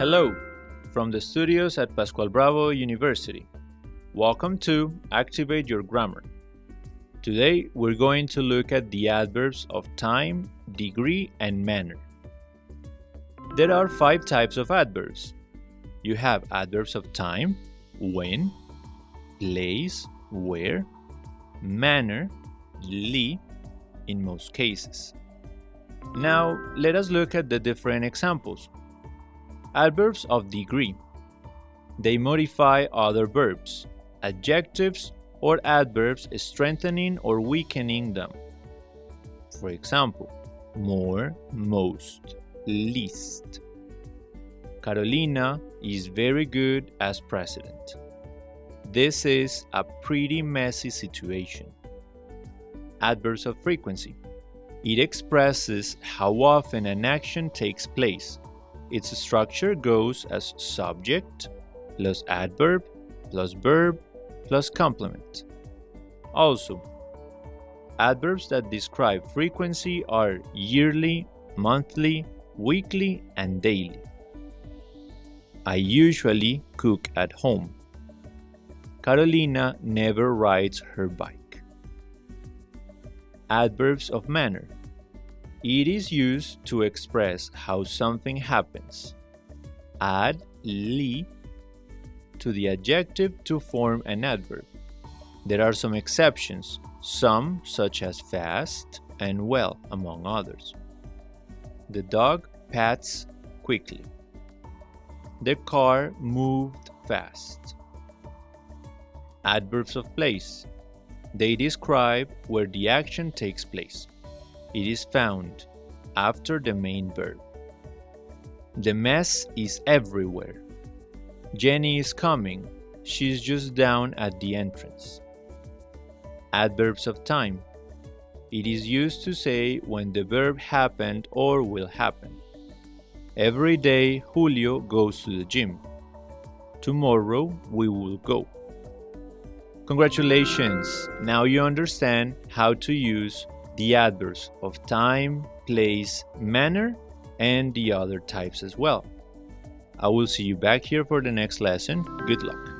Hello, from the studios at Pascual Bravo University. Welcome to Activate Your Grammar. Today we're going to look at the adverbs of time, degree, and manner. There are five types of adverbs. You have adverbs of time, when, place, where, manner, ly, in most cases. Now, let us look at the different examples. Adverbs of degree. They modify other verbs, adjectives, or adverbs strengthening or weakening them. For example, more, most, least. Carolina is very good as president. This is a pretty messy situation. Adverbs of frequency. It expresses how often an action takes place. Its structure goes as subject plus adverb plus verb plus complement. Also, adverbs that describe frequency are yearly, monthly, weekly, and daily. I usually cook at home. Carolina never rides her bike. Adverbs of manner. It is used to express how something happens. Add ly to the adjective to form an adverb. There are some exceptions, some such as fast and well, among others. The dog pats quickly. The car moved fast. Adverbs of place. They describe where the action takes place. It is found after the main verb. The mess is everywhere. Jenny is coming. She's just down at the entrance. Adverbs of time. It is used to say when the verb happened or will happen. Every day Julio goes to the gym. Tomorrow we will go. Congratulations! Now you understand how to use the adverbs of time, place, manner, and the other types as well. I will see you back here for the next lesson. Good luck.